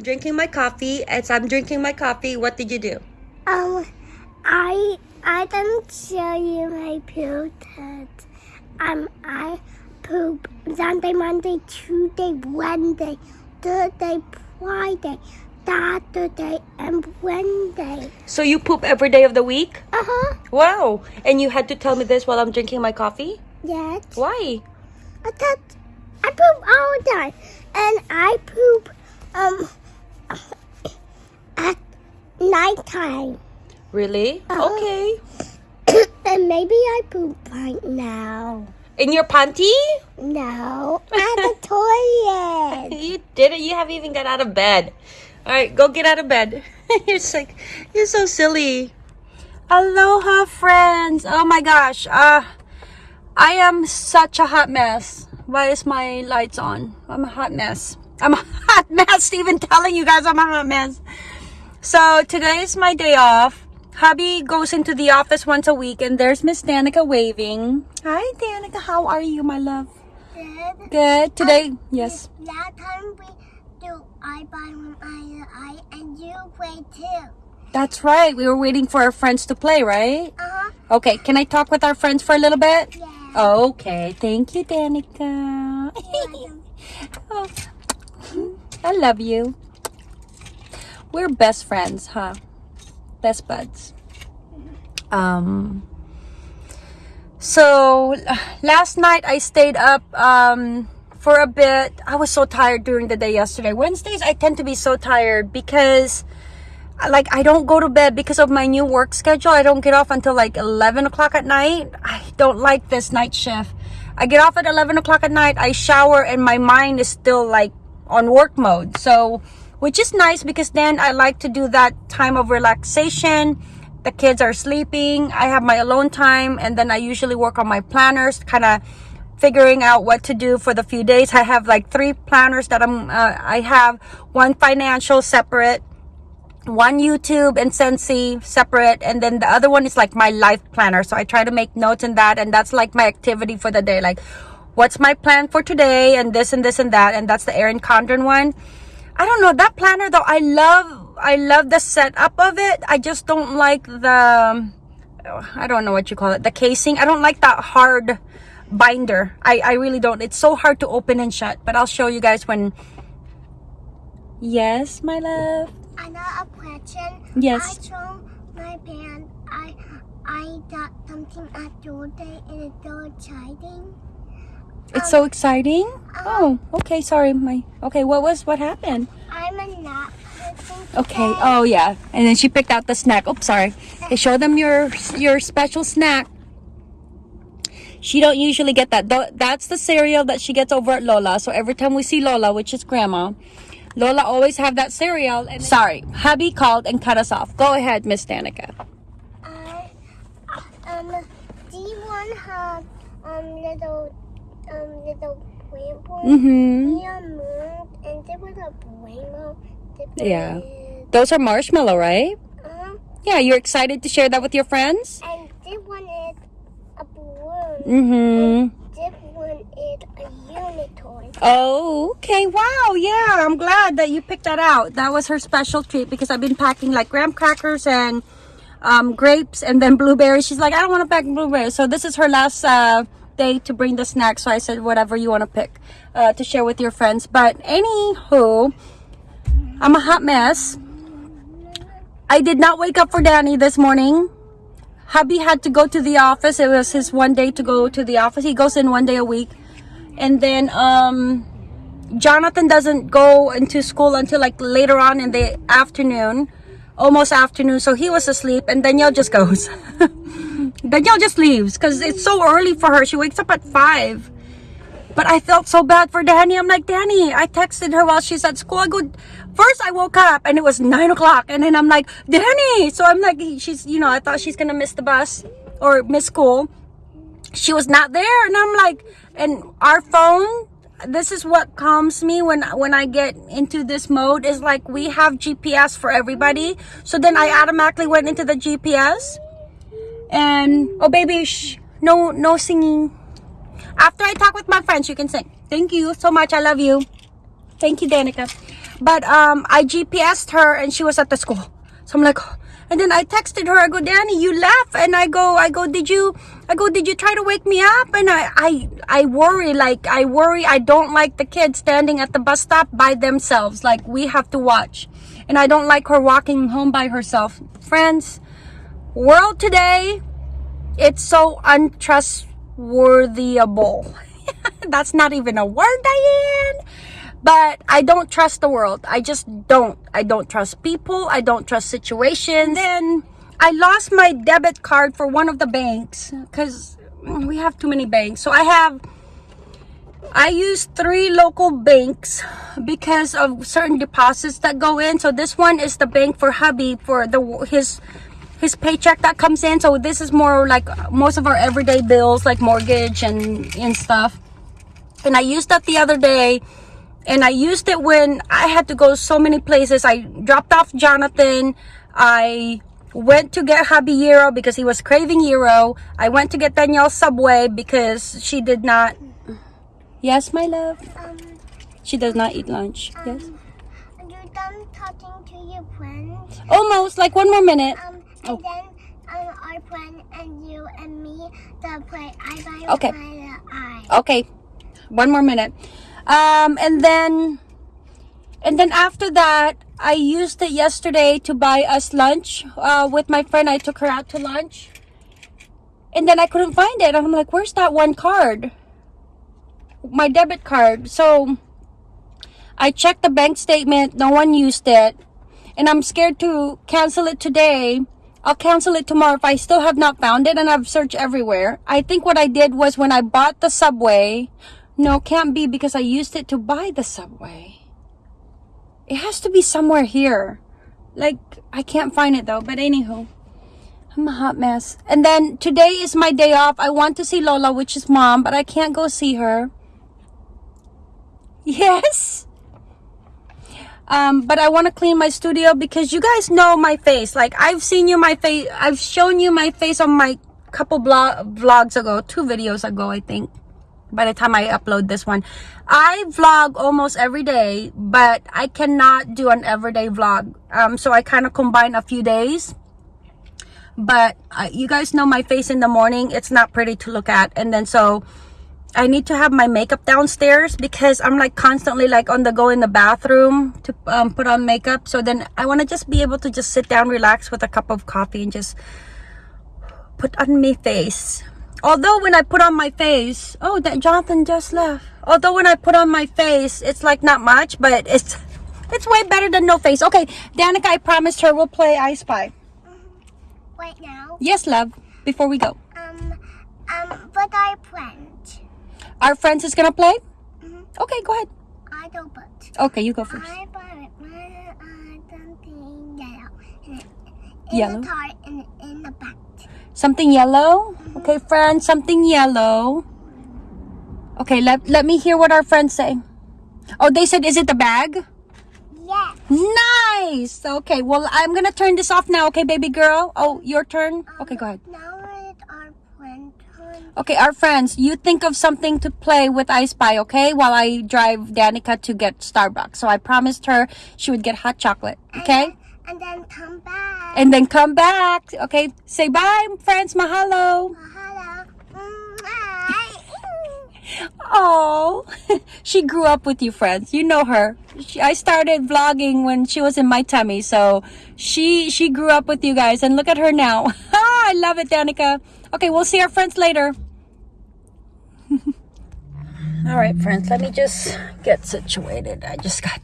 I'm drinking my coffee. As I'm drinking my coffee, what did you do? Um, I I didn't show you my poop test. Um, I poop Sunday, Monday, Tuesday, Wednesday, Thursday, Friday, Saturday, and Wednesday. So you poop every day of the week? Uh huh. Wow. And you had to tell me this while I'm drinking my coffee? Yes. Why? I thought I poop all the time, and I poop um at nighttime. Really? Uh-huh. Okay. and maybe I poop right now. In your panty? No, at the toilet. You didn't. You haven't even got out of bed. All right, go get out of bed. you're like, you're so silly. Aloha, friends. Oh my gosh. Uh, I am such a hot mess. Why is my lights on? I'm a hot mess. I'm a hot mess. Even telling you guys I'm a hot mess. So today is my day off. Hubby goes into the office once a week, and there's Miss Danica waving. Hi, Danica. How are you, my love? Good. Good. Today, yes. That time we do I buy one eye eye and you play too. That's right. We were waiting for our friends to play, right? Uh huh. Okay, can I talk with our friends for a little bit? Yeah. Okay, thank you, Danica. oh, I love you. We're best friends, huh? Best buds. Um. So last night I stayed up um for a bit. I was so tired during the day yesterday. Wednesdays I tend to be so tired because like I don't go to bed because of my new work schedule. I don't get off until like 11 o'clock at night. I don't like this night shift. I get off at 11 o'clock at night. I shower and my mind is still like on work mode. So, which is nice because then I like to do that time of relaxation. The kids are sleeping. I have my alone time and then I usually work on my planners, kind of figuring out what to do for the few days. I have like three planners that I'm uh, I have one financial separate one YouTube and Scentsy separate, and then the other one is like my life planner. So I try to make notes in that, and that's like my activity for the day. Like, what's my plan for today, and this and this and that, and that's the Erin Condren one. I don't know that planner though. I love, I love the setup of it. I just don't like the, I don't know what you call it, the casing. I don't like that hard binder. I, I really don't. It's so hard to open and shut. But I'll show you guys when. Yes, my love. Another question. Yes. I show my pants. I I got something at your day and it's so exciting. It's so exciting. Oh, okay. Sorry, my. Okay, what was what happened? I'm a nut person. Okay. Oh yeah. And then she picked out the snack. Oops, sorry. Okay, show them your your special snack. She don't usually get that. Tho- That's the cereal that she gets over at Lola. So every time we see Lola, which is Grandma, Lola always have that cereal. And sorry, hubby called and cut us off. Go ahead, Miss Danica. I um do you want have um little um little rainbow Mm-hmm. near moon and there was a rainbow. Yeah. Those are marshmallow, right? Uh, Yeah. You're excited to share that with your friends. and this one is a balloon. Mm-hmm. This one is a unicorn. Oh, okay. Wow. Yeah, I'm glad that you picked that out. That was her special treat because I've been packing like graham crackers and um, grapes and then blueberries. She's like, I don't want to pack blueberries. So this is her last uh, day to bring the snack. So I said, whatever you want to pick uh, to share with your friends. But anywho, I'm a hot mess. I did not wake up for Danny this morning. Hubby had to go to the office. It was his one day to go to the office. He goes in one day a week. And then um Jonathan doesn't go into school until like later on in the afternoon, almost afternoon. So he was asleep, and Danielle just goes. Danielle just leaves because it's so early for her. She wakes up at five. But I felt so bad for Danny. I'm like, Danny, I texted her while she's at school. I go, first I woke up and it was nine o'clock. And then I'm like, Danny. So I'm like, she's, you know, I thought she's going to miss the bus or miss school. She was not there. And I'm like, and our phone, this is what calms me when when I get into this mode is like we have GPS for everybody. So then I automatically went into the GPS. And oh baby, shh, no no singing. After I talk with my friends, you can sing. Thank you so much. I love you. Thank you, Danica. But um, I GPSed her and she was at the school. So I'm like, and then I texted her. I go, Danny, you left, and I go, I go, did you? I go, did you try to wake me up? And I, I, I worry. Like I worry. I don't like the kids standing at the bus stop by themselves. Like we have to watch, and I don't like her walking home by herself. Friends, world today, it's so untrustworthyable. That's not even a word, Diane but I don't trust the world. I just don't. I don't trust people. I don't trust situations. Then I lost my debit card for one of the banks because we have too many banks. So I have, I use three local banks because of certain deposits that go in. So this one is the bank for hubby for the his his paycheck that comes in. So this is more like most of our everyday bills like mortgage and and stuff. And I used that the other day and I used it when I had to go so many places. I dropped off Jonathan. I went to get Euro because he was craving Euro. I went to get Danielle Subway because she did not. Yes, my love. Um, She does not eat lunch. um, Yes. You done talking to your friend? Almost like one more minute. Um, and Oh. then um, our friend and you and me that play I by Okay. eye. Okay. One more minute. Um, and then, and then after that, I used it yesterday to buy us lunch. Uh, with my friend, I took her out to lunch. And then I couldn't find it. I'm like, where's that one card? My debit card. So I checked the bank statement. No one used it. And I'm scared to cancel it today. I'll cancel it tomorrow if I still have not found it and I've searched everywhere. I think what I did was when I bought the subway, no, can't be because I used it to buy the subway. It has to be somewhere here. Like, I can't find it though, but anywho. I'm a hot mess. And then today is my day off. I want to see Lola, which is mom, but I can't go see her. Yes. Um, but I want to clean my studio because you guys know my face. Like I've seen you my face. I've shown you my face on my couple blog vlogs ago, two videos ago, I think. By the time I upload this one, I vlog almost every day, but I cannot do an everyday vlog. Um, so I kind of combine a few days. But uh, you guys know my face in the morning. It's not pretty to look at, and then so I need to have my makeup downstairs because I'm like constantly like on the go in the bathroom to um, put on makeup. So then I want to just be able to just sit down, relax with a cup of coffee and just put on my face. Although when I put on my face, oh, that Jonathan just left. Although when I put on my face, it's like not much, but it's it's way better than no face. Okay, Danica, I promised her we'll play I Spy. Right now, Yes, love. Before we go, um, um, but our friend, our friends is gonna play. Mhm. Okay, go ahead. I don't but. Okay, you go first. I bought my uh, something yellow. In, in Yellow? the in, in the back. Something yellow? Okay, friends, something yellow. Okay, let, let me hear what our friends say. Oh, they said, is it the bag? Yes. Nice! Okay, well, I'm gonna turn this off now, okay, baby girl? Oh, your turn? Okay, go ahead. Now Okay, our friends, you think of something to play with I Spy, okay? While I drive Danica to get Starbucks. So I promised her she would get hot chocolate, okay? And then come back. And then come back, okay? Say bye, friends, mahalo. Hi. Oh, she grew up with you, friends. You know her. She, I started vlogging when she was in my tummy, so she she grew up with you guys, and look at her now. I love it, Danica. Okay, we'll see our friends later. All right, friends. Let me just get situated. I just got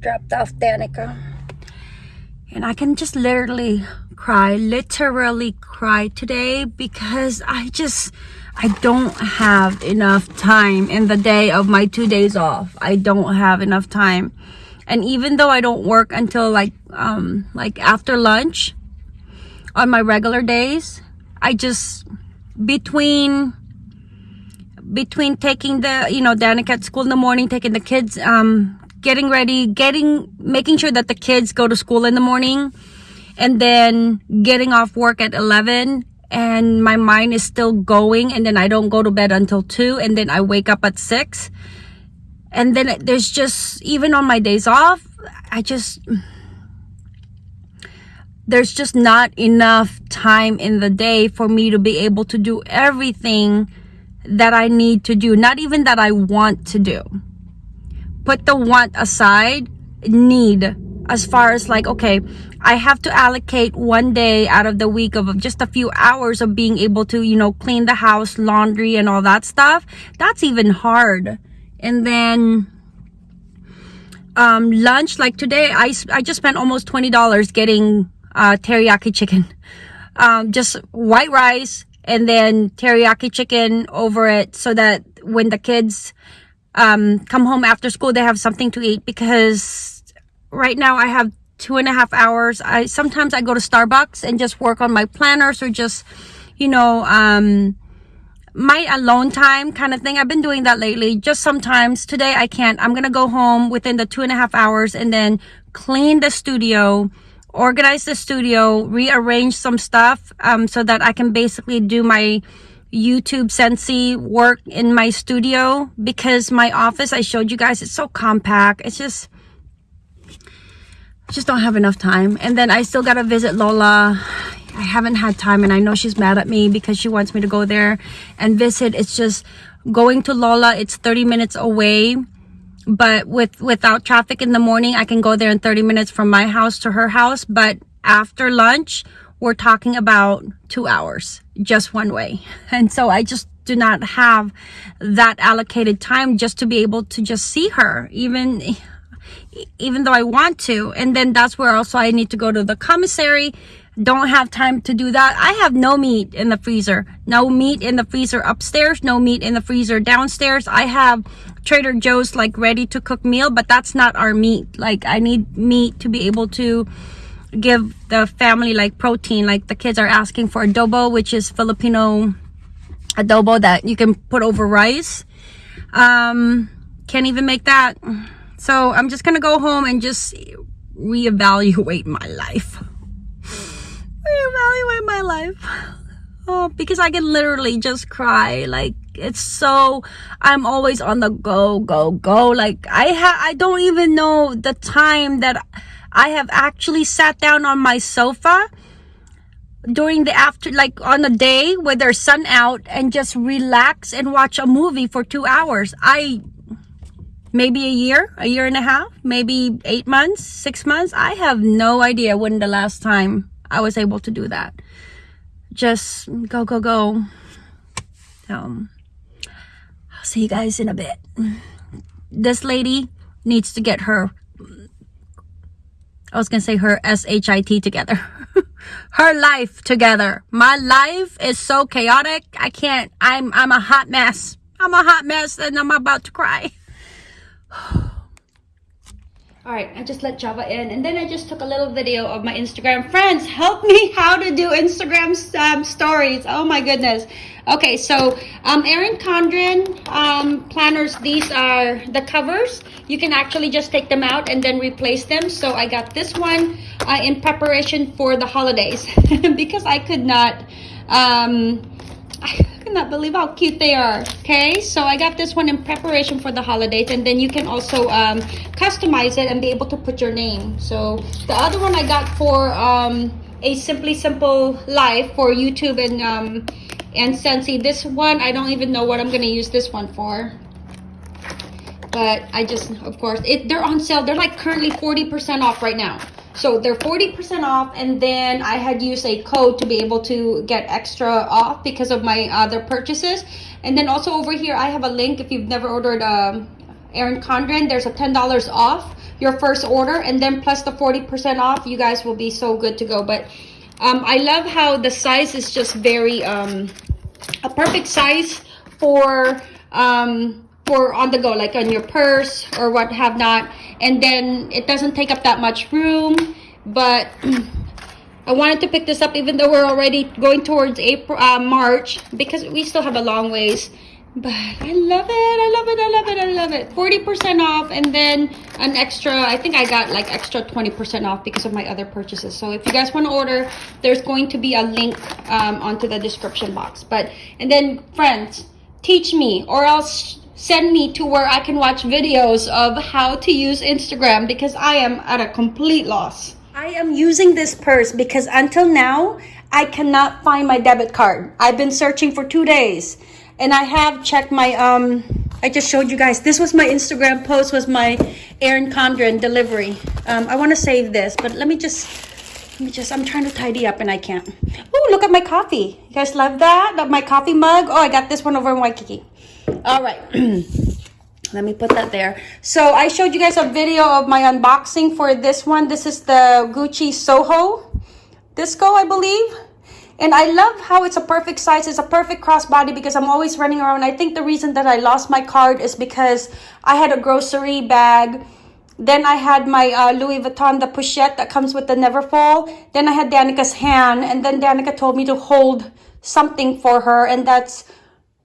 dropped off Danica, and I can just literally cry, literally cry today because I just. I don't have enough time in the day of my two days off. I don't have enough time. And even though I don't work until like um like after lunch on my regular days, I just between between taking the you know Danica at school in the morning, taking the kids um getting ready, getting making sure that the kids go to school in the morning and then getting off work at 11 and my mind is still going and then I don't go to bed until 2 and then I wake up at 6 and then there's just even on my days off I just there's just not enough time in the day for me to be able to do everything that I need to do, not even that I want to do. Put the want aside, need as far as like, okay, I have to allocate one day out of the week of just a few hours of being able to, you know, clean the house, laundry, and all that stuff. That's even hard. And then um, lunch, like today, I, I just spent almost $20 getting uh, teriyaki chicken. Um, just white rice and then teriyaki chicken over it so that when the kids um, come home after school, they have something to eat because right now I have two and a half hours. I sometimes I go to Starbucks and just work on my planners or just, you know, um, my alone time kind of thing. I've been doing that lately. Just sometimes today I can't. I'm gonna go home within the two and a half hours and then clean the studio, organize the studio, rearrange some stuff um, so that I can basically do my YouTube Scentsy work in my studio because my office I showed you guys it's so compact. It's just just don't have enough time. And then I still gotta visit Lola. I haven't had time and I know she's mad at me because she wants me to go there and visit. It's just going to Lola, it's 30 minutes away. But with without traffic in the morning, I can go there in 30 minutes from my house to her house. But after lunch, we're talking about two hours just one way. And so I just do not have that allocated time just to be able to just see her even even though I want to. And then that's where also I need to go to the commissary. Don't have time to do that. I have no meat in the freezer. No meat in the freezer upstairs. No meat in the freezer downstairs. I have Trader Joe's like ready to cook meal, but that's not our meat. Like I need meat to be able to give the family like protein. Like the kids are asking for adobo, which is Filipino adobo that you can put over rice. Um, can't even make that. So I'm just gonna go home and just reevaluate my life. reevaluate my life. Oh, because I can literally just cry. Like it's so I'm always on the go, go, go. Like I ha I don't even know the time that I have actually sat down on my sofa during the after like on a day where there's sun out and just relax and watch a movie for two hours. I maybe a year, a year and a half, maybe eight months, six months. I have no idea when the last time I was able to do that. Just go, go, go. Um, I'll see you guys in a bit. This lady needs to get her, I was going to say her S-H-I-T together. her life together. My life is so chaotic. I can't, I'm, I'm a hot mess. I'm a hot mess and I'm about to cry. all right i just let java in. And then i just took a little video of my instagram friends. Help me how to do instagram um, stories. Oh my goodness. Okay so um erin condren um planners these are the covers. You can actually just take them out and then replace them. So i got this one uh, in preparation for the holidays. Because i could not um I cannot believe how cute they are. Okay, so I got this one in preparation for the holidays. And then you can also um, customize it and be able to put your name. So the other one I got for um, a Simply Simple Life for YouTube and, um, and Scentsy. This one, I don't even know what I'm going to use this one for. But I just, of course, it, they're on sale. They're like currently 40% off right now. So they're 40% off and then I had used a code to be able to get extra off because of my other purchases. And then also over here, I have a link if you've never ordered um, Erin Condren, there's a $10 off your first order and then plus the 40% off, you guys will be so good to go. But um, I love how the size is just very, um, a perfect size for um, for on the go like on your purse or what have not. And then it doesn't take up that much room. But I wanted to pick this up even though we're already going towards April uh, March because we still have a long ways. But I love it. I love it. I love it. I love it. 40% off and then an extra I think I got like extra 20% off because of my other purchases. So if you guys want to order there's going to be a link um, onto the description box. But and then friends teach me or else send me to where I can watch videos of how to use Instagram because I am at a complete loss. I am using this purse because until now, I cannot find my debit card. I've been searching for two days and I have checked my, um, I just showed you guys. This was my Instagram post was my Erin Condren delivery. Um, I want to save this, but let me just, let me just, I'm trying to tidy up and I can't. Oh, look at my coffee. You guys love that? My coffee mug? Oh, I got this one over in Waikiki. All right. Let me put that there. So I showed you guys a video of my unboxing for this one. This is the Gucci Soho Disco, I believe. And I love how it's a perfect size. It's a perfect crossbody because I'm always running around. I think the reason that I lost my card is because I had a grocery bag. Then I had my uh, Louis Vuitton, the pochette that comes with the Neverfull. Then I had Danica's hand. And then Danica told me to hold something for her. And that's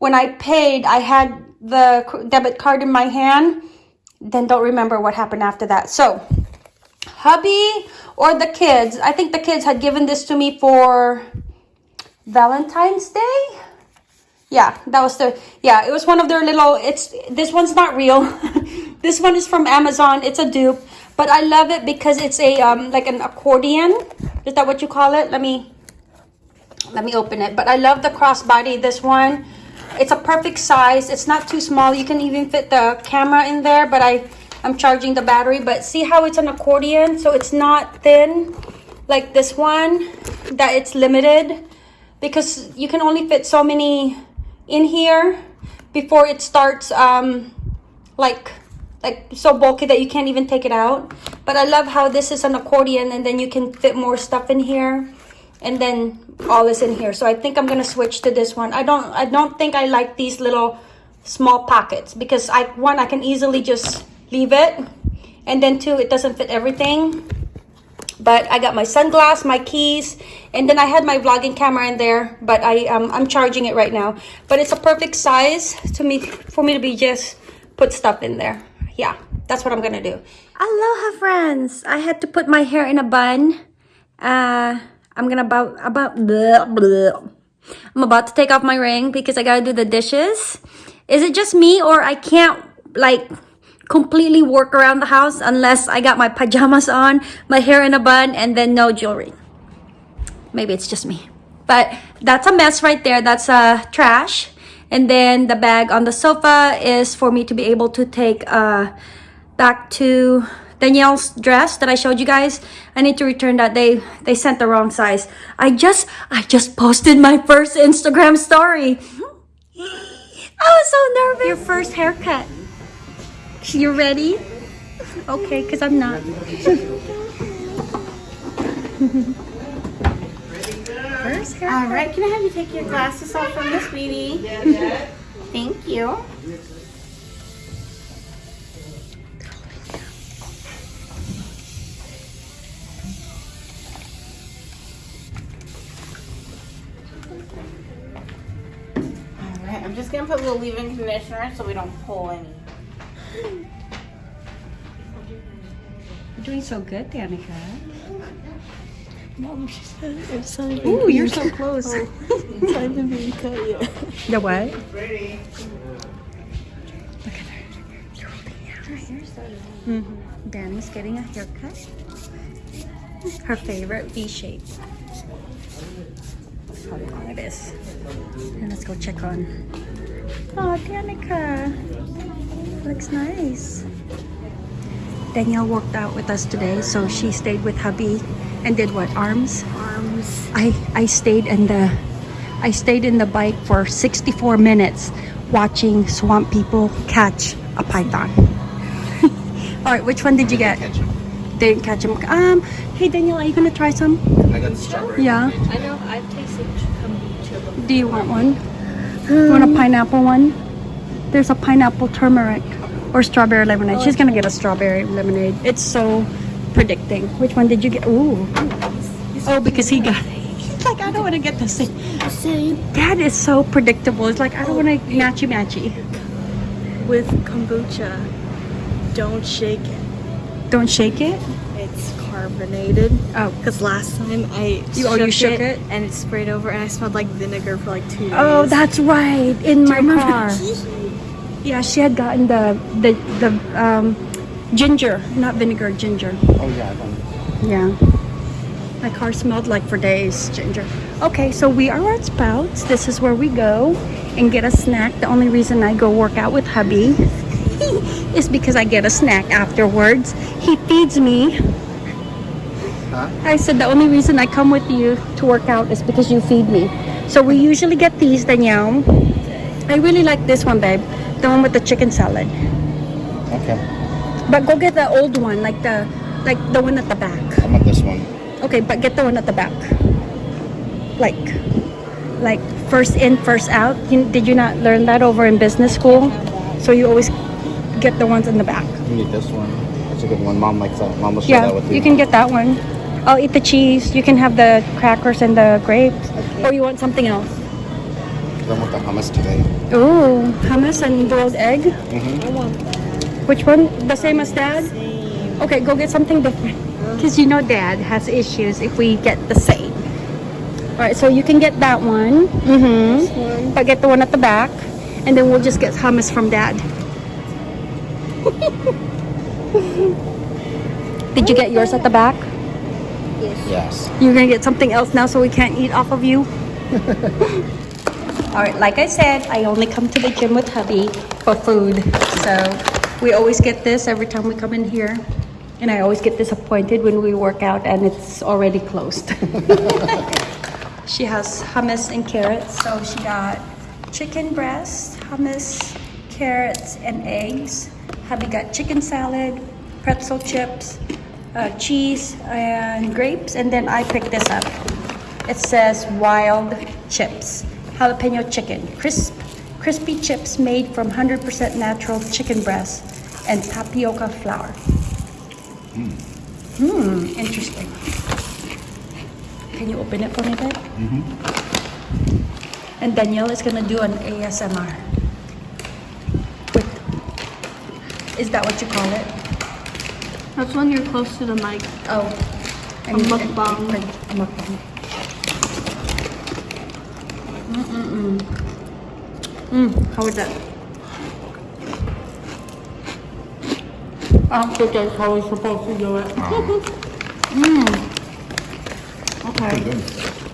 when I paid, I had the debit card in my hand. Then don't remember what happened after that. So hubby or the kids, I think the kids had given this to me for Valentine's Day. Yeah, that was the yeah, it was one of their little it's this one's not real. this one is from Amazon. It's a dupe, but I love it because it's a um like an accordion. Is that what you call it? Let me let me open it. But I love the crossbody this one. It's a perfect size. It's not too small. You can even fit the camera in there, but I I'm charging the battery, but see how it's an accordion? So it's not thin like this one that it's limited because you can only fit so many in here before it starts um like like so bulky that you can't even take it out but i love how this is an accordion and then you can fit more stuff in here and then all is in here so i think i'm gonna switch to this one i don't i don't think i like these little small pockets because i one i can easily just leave it and then two it doesn't fit everything but I got my sunglass, my keys, and then I had my vlogging camera in there, but I um, I'm charging it right now. But it's a perfect size to me for me to be just put stuff in there. Yeah, that's what I'm gonna do. Aloha, friends! I had to put my hair in a bun. Uh, I'm gonna about about. I'm about to take off my ring because I gotta do the dishes. Is it just me or I can't like completely work around the house unless I got my pajamas on, my hair in a bun, and then no jewelry. Maybe it's just me. But that's a mess right there. That's uh, trash. And then the bag on the sofa is for me to be able to take uh, back to Danielle's dress that I showed you guys. I need to return that. They they sent the wrong size. I just I just posted my first Instagram story. I was so nervous. Your first haircut. You ready? Okay, because I'm not. First hair. All right, can I have you take your glasses off from Miss Sweetie? Thank you. All right, I'm just gonna put a little leave-in conditioner so we don't pull any. You're doing so good, Danica. Mom, she said it's not even Ooh, you're so close. it's not even being cut yet. The what? Look at her. Her hair's mm-hmm. Danny's getting a haircut. Her favorite V shape. How long it is. And let's go check on. Oh, Danica. Looks nice. Danielle worked out with us today, so she stayed with hubby and did what? Arms? Arms. I I stayed in the I stayed in the bike for 64 minutes watching swamp people catch a python. All right, which one did you get? Didn't catch him. Um, hey Daniel, are you gonna try some? I got strawberry. Yeah. I know, I've tasted kombucha. Do you want one? You want a pineapple one? There's a pineapple turmeric or strawberry lemonade. She's gonna get a strawberry lemonade. It's so predicting. Which one did you get? Ooh. Oh, because he got. He's like, I don't want to get the same. Same That is so predictable. It's like I don't want to matchy matchy. with kombucha. Don't shake it. Don't shake it. It's carbonated. Oh. Because last time I You- oh, you shook it? and it sprayed over and I smelled like vinegar for like two days. Oh, that's right. In my car. Yeah, she had gotten the the the um, ginger, not vinegar, ginger. Oh yeah, I. Yeah. My car smelled like for days ginger. Okay, so we are at Sprouts. This is where we go and get a snack. The only reason I go work out with hubby is because I get a snack afterwards. He feeds me. Huh? I said the only reason I come with you to work out is because you feed me. So we usually get these, Danielle. I really like this one, babe. The one with the chicken salad. Okay. But go get the old one, like the like the one at the back. I want this one. Okay, but get the one at the back. Like, like first in, first out. You, did you not learn that over in business school? So you always get the ones in the back. You need this one. That's a good one. Mom likes that. Mom will share Yeah, that with you. you can get that one. I'll eat the cheese. You can have the crackers and the grapes. Or you want something else? I want the hummus today. Ooh, hummus and boiled egg. Mm-hmm. I want Which one? The same as dad? Okay, go get something different. Because you know dad has issues if we get the same. Alright, so you can get that one. Mm-hmm. one. But get the one at the back. And then we'll just get hummus from dad. Did you get yours at the back? Yes. You're gonna get something else now so we can't eat off of you? Alright, like I said, I only come to the gym with hubby for food. So we always get this every time we come in here. And I always get disappointed when we work out and it's already closed. she has hummus and carrots. So she got chicken breast, hummus, carrots, and eggs. Hubby got chicken salad, pretzel chips, uh, cheese, and grapes. And then I picked this up. It says wild chips, jalapeno chicken, crisp, crispy chips made from 100% natural chicken breast and tapioca flour. Hmm, interesting. Can you open it for me, babe? Mm-hmm. And Danielle is gonna do an ASMR. With, is that what you call it? That's when you're close to the mic. Oh, A mukbang. A mukbang. Mm-mm-mm. Mm, how is that? I don't think that's how we're supposed to do it. mm. Okay.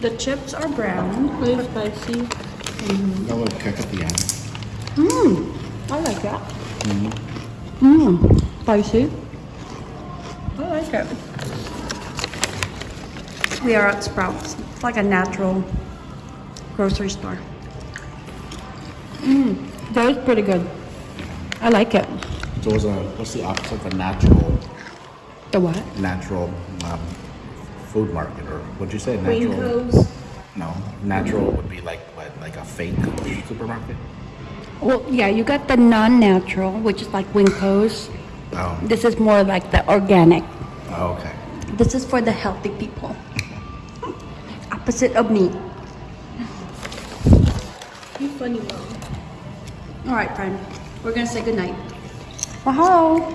The chips are brown. Really spicy. That little kick at the end. Mmm. I like that. Mmm. Spicy. I like it. We are at Sprouts. It's like a natural grocery store. Mmm. That is pretty good. I like it. So what's, a, what's the opposite of a natural The what? natural um, food market or what'd you say? Natural. WinCos. No, natural would be like what? Like a fake supermarket. Well, yeah, you got the non-natural, which is like WinCo's. Oh. This is more like the organic. oh okay. This is for the healthy people. Opposite of me. You funny mom. All right, friend. We're gonna say goodnight. Wow.